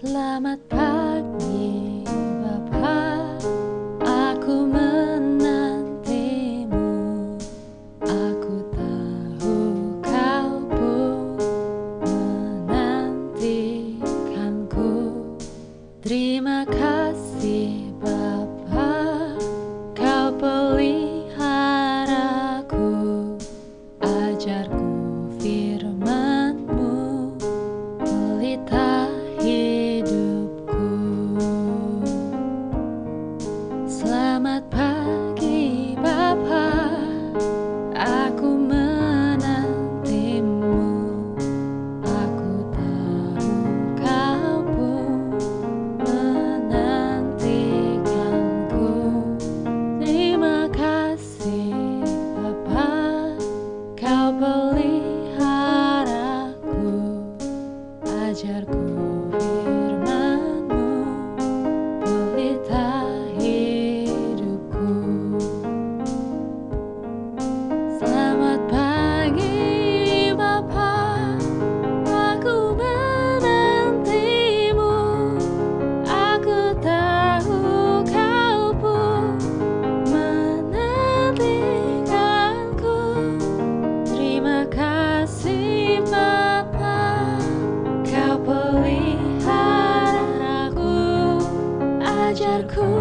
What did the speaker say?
Selamat pagi Bapak. Aku menantimu. Aku tahu kau pun menantikanku. Terima kasih Bapak. Kau peliharaku. Ajarku firmanmu. Pelita hallar con cool.